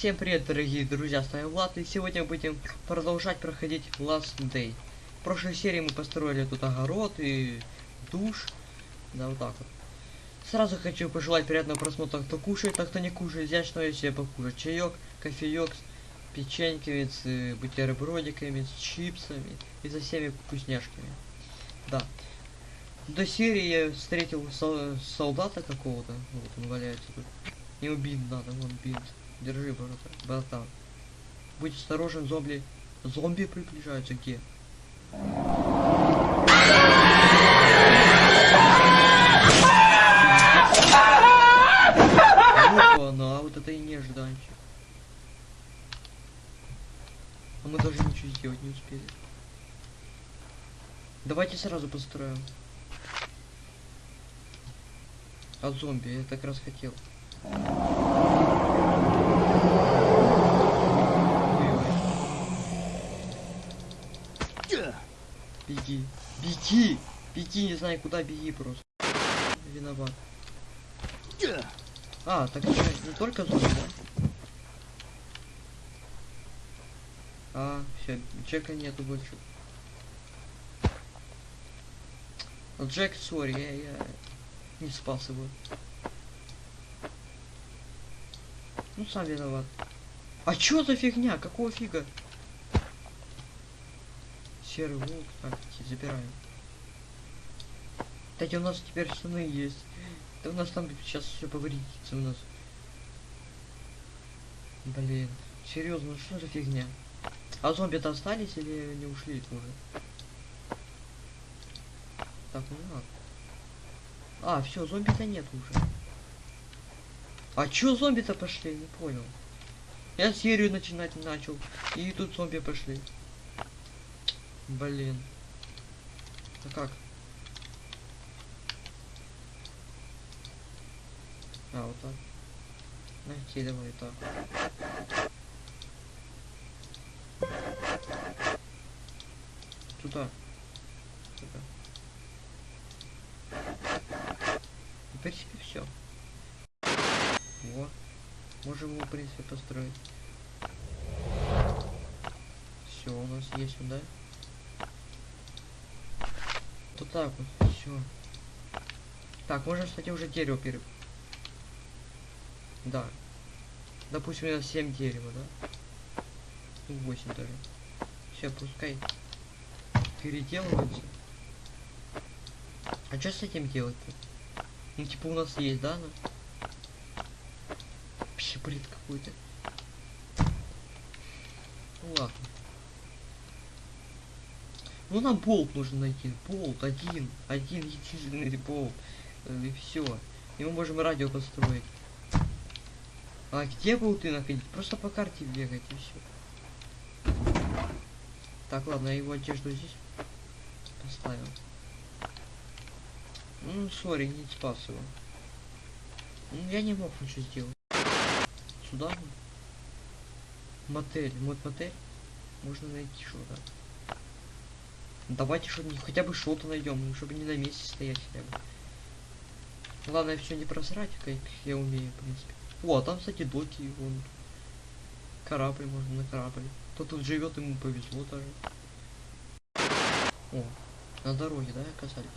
Всем привет, дорогие друзья, с вами Влад, и сегодня будем продолжать проходить Last Day. В прошлой серии мы построили тут огород и душ, да, вот так вот. Сразу хочу пожелать приятного просмотра, кто кушает, а кто не кушает, что себе покушать. Чаек, кофеек, с печеньками, с э, бутербродиками, с чипсами и со всеми вкусняшками. Да. До серии я встретил сол- солдата какого-то, вот он валяется тут. Ему бинт надо, вон бинт. Держи, братан. Будь осторожен, зомби. Зомби приближаются где? Ну а вот это и нежданчик. А мы даже ничего сделать не успели. Давайте сразу построим. От зомби, я так раз хотел. Беги. Беги! Беги, не знаю куда, беги просто. Виноват. А, так еще не только зомби, да? А, все, Джека нету больше. Джек, сори, я, я не спас его. Ну, сам виноват. А чё за фигня? Какого фига? Серый волк. Так, забираем. Кстати, у нас теперь штаны есть. Да у нас там сейчас все повредится у нас. Блин. Серьезно, что за фигня? А зомби-то остались или не ушли уже? Так, ну ладно. А, все, зомби-то нет уже. А чё зомби-то пошли? Не понял. Я серию начинать начал. И тут зомби пошли. Блин. А как? А, вот так. Найти давай так. Туда. Туда. В принципе, все. Вот. Можем его, в принципе, построить. Все, у нас есть сюда. Вот так вот, все. Так, можно, кстати, уже дерево пере... Да. Допустим, у нас 7 дерева, да? Ну, 8 даже. Все, пускай переделывается. А что с этим делать-то? Ну, типа, у нас есть, да? Ну? Вообще бред какой-то. Ну ладно. Ну нам болт нужно найти. Болт один. Один единственный болт. Э, И все. И мы можем радио построить. А где болты находить? Просто по карте бегать и все. Так, ладно, я его одежду здесь поставил. Ну, сори, не спас его. Ну, я не мог ничего сделать. Сюда? Мотель. Вот мотель. Можно найти что-то. Давайте что хотя бы что-то найдем, ну, чтобы не на месте стоять хотя бы. Главное все не просрать, как я умею, в принципе. О, а там, кстати, доки, вон. Корабль можно на корабль. Кто тут живет, ему повезло даже. О, на дороге, да, оказались?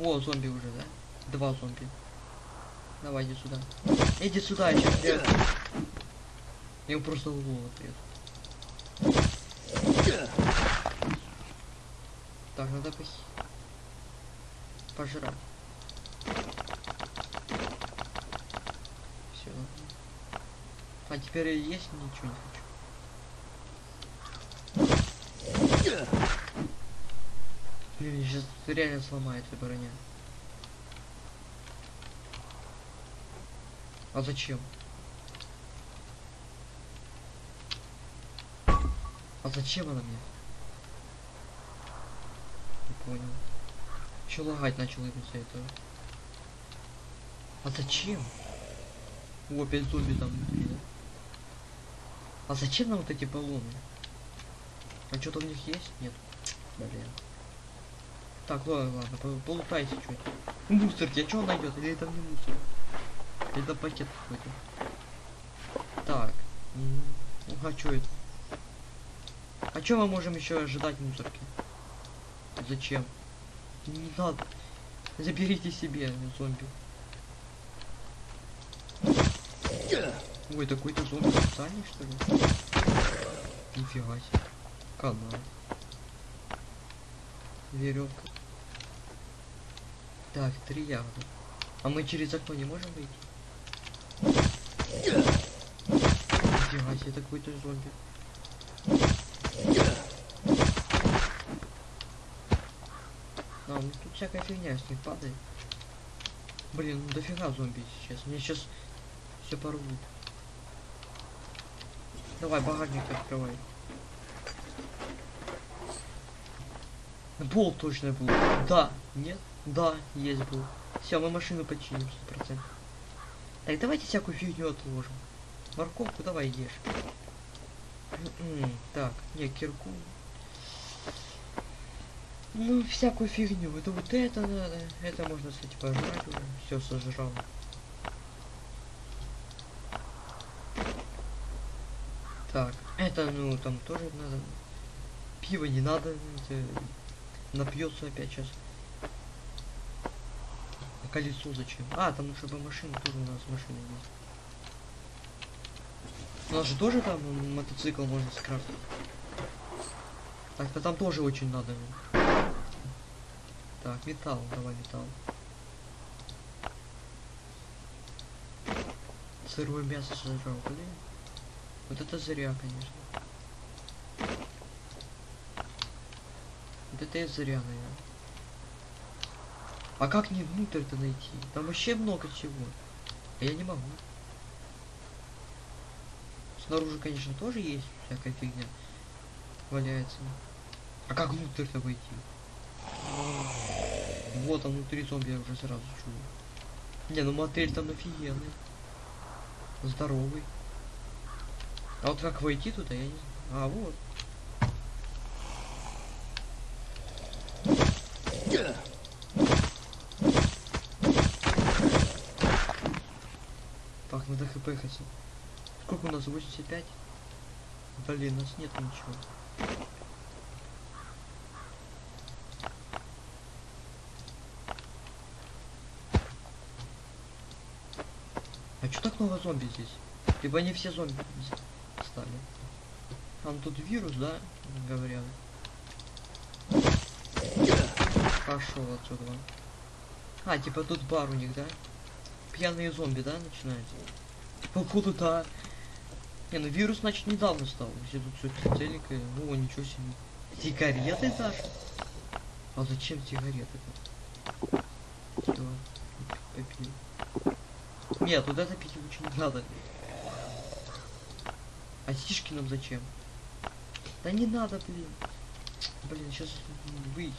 О, зомби уже, да? Два зомби. Давай, иди сюда. Иди сюда, я сейчас я... Его просто в голову отрежу. Так, надо пох... пожрать. Все. А теперь есть ничего не хочу. Блин, сейчас реально сломается броня. А зачем? А зачем она мне? Понял. Еще лагать начал из-за этого. А зачем? О, опять зомби там внутри, да? А зачем нам вот эти баллоны? А что-то у них есть? Нет. Блин. Так, ладно, ладно, по- полутайте что-то. Мусорки, а что найдет? Или это не мусор? Это пакет какой-то? Так. Ну, а чё это? А чё мы можем еще ожидать мусорки? Зачем? Не надо. Заберите себе, зомби. Ой, такой-то зомби специальный, что ли? Нифига себе. Канал. Веревка. Так, три ягоды. А мы через окно не можем выйти? Нифига себе, такой-то зомби. А, ну тут всякая фигня с них падает. Блин, ну дофига зомби сейчас. Мне сейчас все порвут. Давай, багажник открывай. Болт точно был. Да, нет, да, есть был. Все, мы машину починим, сто процентов. Так, давайте всякую фигню отложим. Морковку давай ешь. М-м, Так, не, кирку. Ну, всякую фигню. Это вот это надо. Это можно, кстати, пожрать. Все сожрал. Так, это, ну, там тоже надо. Пиво не надо. Это... Напьется опять сейчас. А колесо зачем? А, там чтобы машина тоже у нас машина есть. У нас же тоже там мотоцикл можно скрафтить. Так-то там тоже очень надо. Так, металл, давай металл. Сырое мясо сожрал, блин. Вот это зря, конечно. Вот это и зря, наверное. А как мне внутрь-то найти? Там вообще много чего. А я не могу. Снаружи, конечно, тоже есть всякая фигня. Валяется. А как внутрь-то войти? Вот он внутри зомби я уже сразу чую. Не, ну мотель там офигенный. Здоровый. А вот как войти туда, я не знаю. А, вот. Так, надо хп хотя. Сколько у нас? 85? Блин, у нас нет ничего. А что так много зомби здесь? Либо они все зомби стали. Там тут вирус, да? Говорят. Пошел отсюда. А, типа тут бар у них, да? Пьяные зомби, да, начинаются? Походу, да. Не, ну вирус, значит, недавно стал. Все тут все целенькое. О, ничего себе. Сигареты даже? А зачем сигареты-то? Что? Попил. Нет, вот это пить лучше не надо. А сишки нам зачем? Да не надо, блин. Блин, сейчас выйти.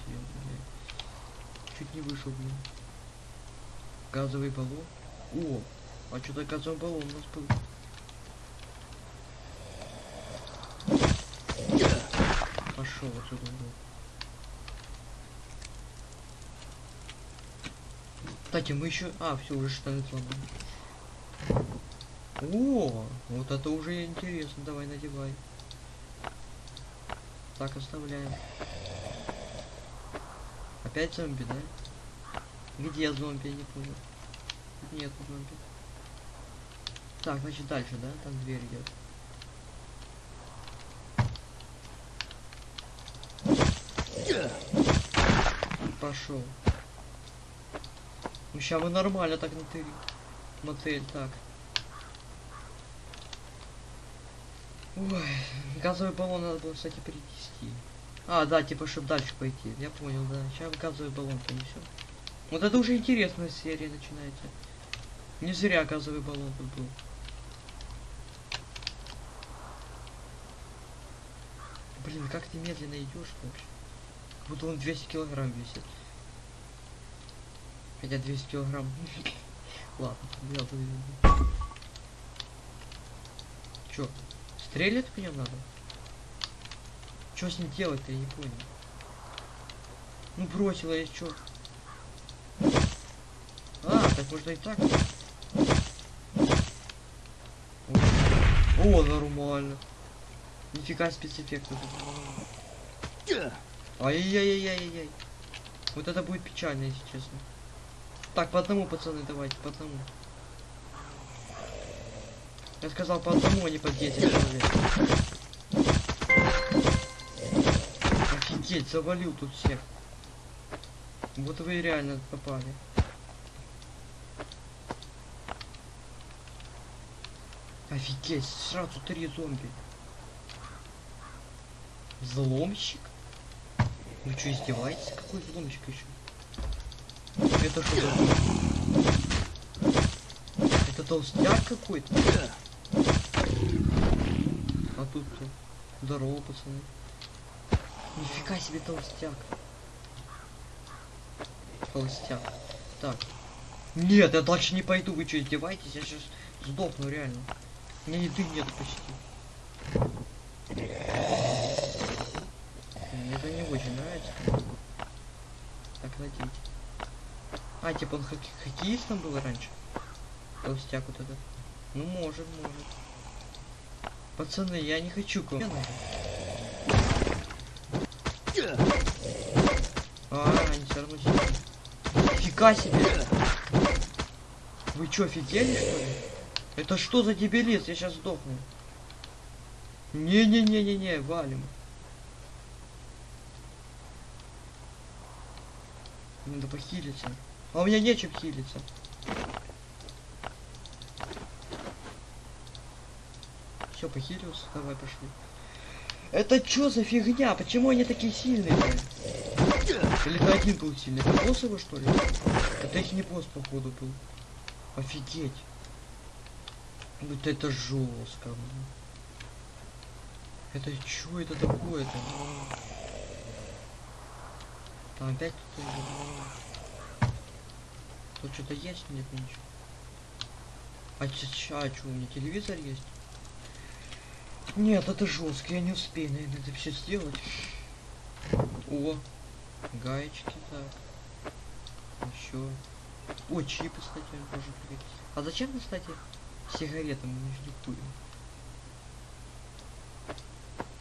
Чуть не вышел, блин. Газовый баллон. О, а что-то газовый баллон у нас был. Пошел отсюда. ну. Кстати, мы еще... А, все, уже штаны сломаны. О, вот это уже интересно. Давай, надевай. Так, оставляем. Опять зомби, да? Где зомби, я не понял. Нет зомби. Так, значит дальше, да? Там дверь идет. Пошел. Ну сейчас мы нормально так натыли. Мотель, так. Ой, газовый баллон надо было, кстати, принести. А, да, типа, чтобы дальше пойти. Я понял, да. Сейчас газовый баллон принесем. Вот это уже интересная серия начинается. Не зря газовый баллон тут был. Блин, как ты медленно идешь вообще? Как будто он 200 килограмм весит. Хотя 200 килограмм. Ладно, я тут... Чё? Стрелять нем надо? Что с ним делать-то, я не понял. Ну бросила я чё? А, так можно и так. О, нормально. Нифига спецэффекты. Ай-яй-яй-яй-яй. Вот это будет печально, если честно. Так, по одному, пацаны, давайте, по одному. Я сказал по одному, а не по 10 человек. Офигеть, завалил тут всех. Вот вы реально попали. Офигеть, сразу три зомби. Взломщик? Вы что, издеваетесь? Какой взломщик еще? Это что? Это толстяк какой-то? Тут кто? Здорово, пацаны. Нифига себе толстяк. Толстяк. Так. Нет, я дальше не пойду, вы что, издеваетесь? Я сейчас сдохну, реально. У меня еды нет почти. Мне это не очень нравится. Так, надеть. А, типа он хокке хоккеистом был раньше? Толстяк вот этот. Ну, может, может. Пацаны, я не хочу к вам. А, равно сидят. Фига себе! Вы чё, офигели, что ли? Это что за дебилиз? Я сейчас сдохну. Не-не-не-не-не, валим. Надо похилиться. А у меня нечем хилиться. Все, похилился. Давай, пошли. Это что за фигня? Почему они такие сильные? Или это один был сильный? Это босс его, что ли? Это их не босс, походу, был. Офигеть. Вот это жестко. Это что это такое-то? Там опять кто-то Тут что-то есть? Нет ничего. А чё, а чё, у меня телевизор есть? Нет, это жестко, я не успею, наверное, это все сделать. О, гаечки, так. Еще. О, чипы, кстати, тоже пригодится. А зачем, кстати, сигареты мы не ждикуем?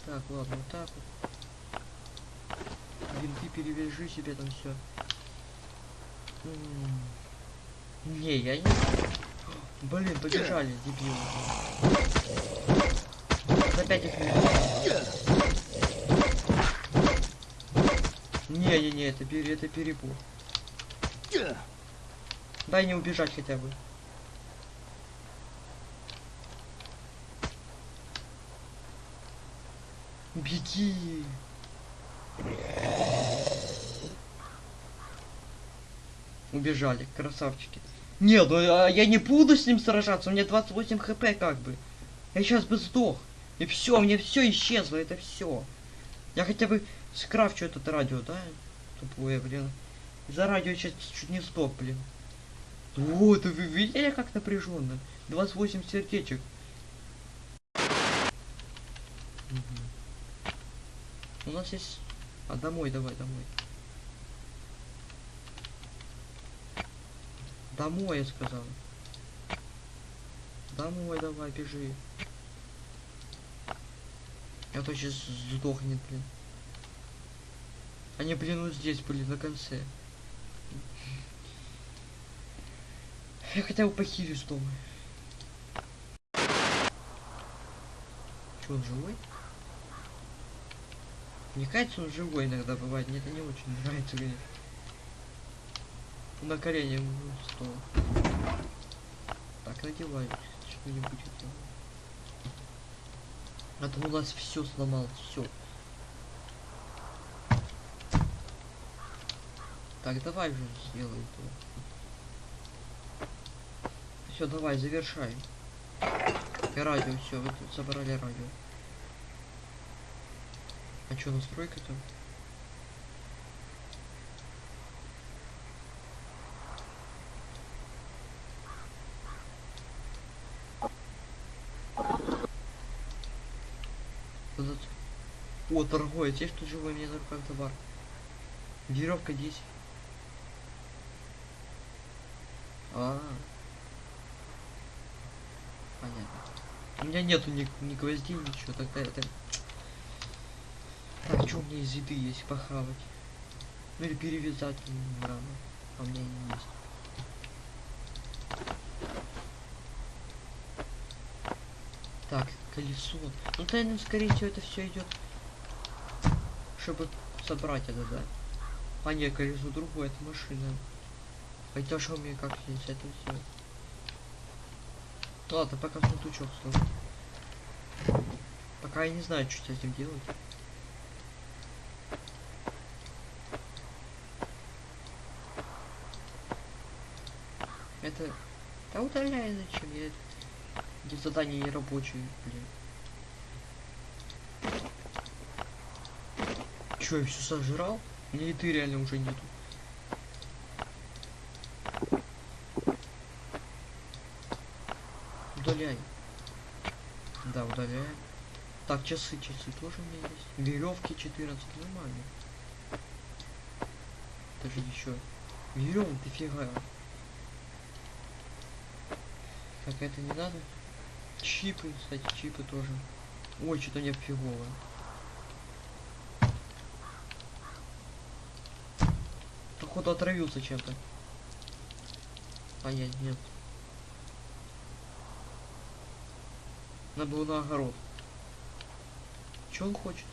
Так, ладно, вот так вот. Винты перевяжи себе там все. Не, я не... Блин, побежали, дебилы. Опять их Не-не-не, это, пере, это перебор. Дай не убежать хотя бы. Беги. Убежали, красавчики. Нет, ну а я не буду с ним сражаться, у меня 28 хп как бы. Я сейчас бы сдох. И все, мне все исчезло, это все. Я хотя бы скрафчу этот радио, да? Тупое, блин. За радио сейчас чуть не сдох, блин. Вот, вы видели, как напряженно? 28 сердечек. Мгм. У нас есть... А домой, давай, домой. Домой, я сказал. Домой давай, бежи. А то сейчас сдохнет, блин. Они, блин, вот здесь были, на конце. Я хотя бы похилюсь дома. Че, он живой? Мне кажется, он живой иногда бывает. Мне это не очень нравится, конечно. На колени стол. Так, надевай что-нибудь. это. А то у нас все сломал, все. Так, давай уже сделай это. Все, давай, завершай. И радио, все, вы тут собрали радио. А что, настройка там? Вот это- О, торговец, есть тут живой мне на руках товар. Веревка 10. А, Понятно. У меня нету ни, ни гвоздей, ничего, тогда это... Так, что у меня из еды есть похавать? Ну или перевязать рано. А у меня не есть. Так, колесо. Ну, наверное, скорее всего, это все идет, чтобы собрать это, да? А не, колесо другое, это машина. Хотя что мне как здесь это сделать? Ладно, пока сундучок сложу. Пока я не знаю, что с этим делать. Это... Да удаляй зачем? Я... Эти задания не рабочие, блин. Чё, я все сожрал? Меня еды реально уже нету. Удаляй. Да, удаляем. Так, часы, часы тоже у меня есть. Веревки 14, нормально. Даже еще. Веревок дофига. Так, это не надо. Чипы, кстати, чипы тоже. Ой, что-то мне фигово. Походу отравился чем-то. А нет. Надо было на огород. Че он хочет?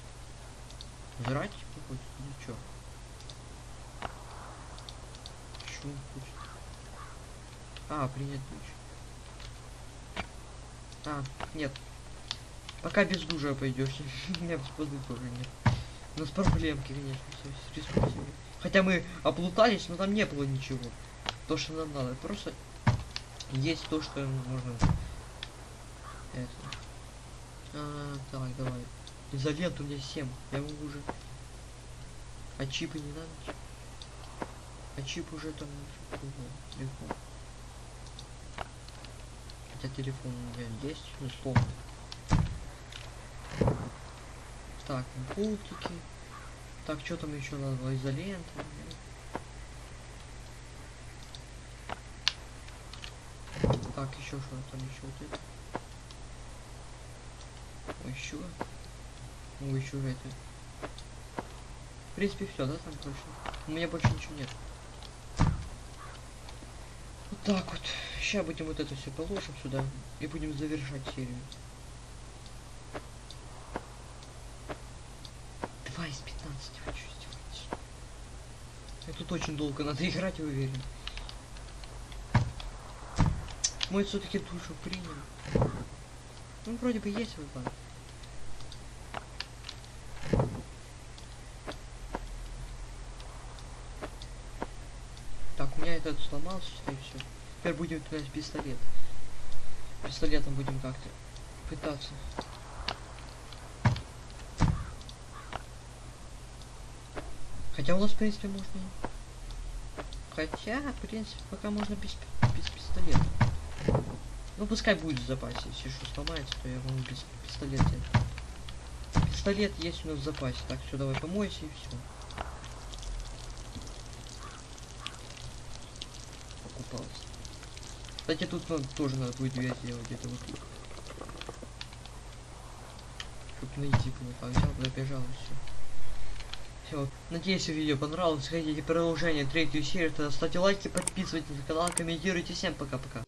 Жрать типа хочет? Или чё? Что он хочет? А, принять душ. А, нет. Пока без душа пойдешь. Нет, воды тоже нет. У нас проблемки, конечно, с ресурсами. Хотя мы облутались, но там не было ничего. То, что нам надо. Просто есть то, что можно. Это. А, так, давай. Изоленту у меня 7. Я могу уже. А чипы не надо? А чип уже там легко. Хотя телефон у меня есть, условно. Так, болтики. Так, что там еще надо? Изолента. Так, еще что там еще вот это. Ой, еще. Ой, еще это. В принципе, все, да, там точно. У меня больше ничего нет. Вот так вот. Сейчас будем вот это все положим сюда и будем завершать серию. 2 из 15, хочу сделать. Я тут очень долго надо играть, я уверен. Мы все-таки душу принял. Ну, вроде бы есть выпад. Так, у меня этот сломался, считай, все. Теперь будем туда пистолет. Пистолетом будем как-то пытаться. Хотя у нас, в принципе, можно... Хотя, в принципе, пока можно без, без пистолета. Ну, пускай будет в запасе. Если что сломается, то я могу без пистолета. Пистолет есть у нас в запасе. Так, все, давай помойся и все. Покупался. Кстати, тут надо, тоже надо будет дверь сделать где-то вот. Чтоб найти было. Так, взял, пробежал и. Все, надеюсь, видео понравилось. Хотите продолжение третью серию, тогда ставьте лайки, подписывайтесь на канал, комментируйте. Всем пока-пока.